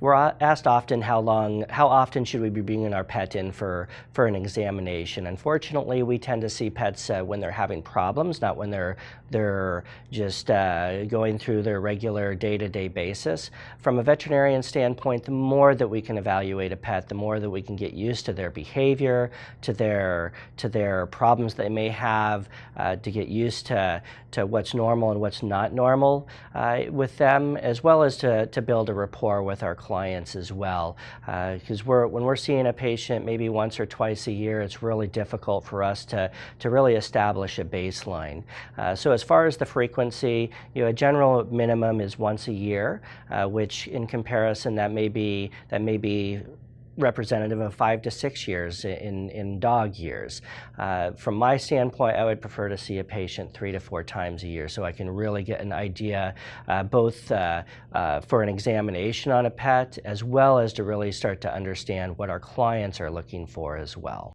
we're asked often how long, how often should we be bringing our pet in for, for an examination. Unfortunately, we tend to see pets uh, when they're having problems, not when they're, they're just uh, going through their regular day-to-day -day basis. From a veterinarian standpoint, the more that we can evaluate a pet, the more that we can get used to their behavior, to their, to their problems they may have, uh, to get used to, to what's normal and what's not normal uh, with them, as well as to, to build a rapport with our clients as well. Because uh, we're, when we're seeing a patient maybe once or twice a year, it's really difficult for us to, to really establish a baseline. Uh, so as far as the frequency, you know, a general minimum is once a year, uh, which in comparison that may be, that may be representative of five to six years in, in dog years. Uh, from my standpoint, I would prefer to see a patient three to four times a year so I can really get an idea uh, both uh, uh, for an examination on a pet as well as to really start to understand what our clients are looking for as well.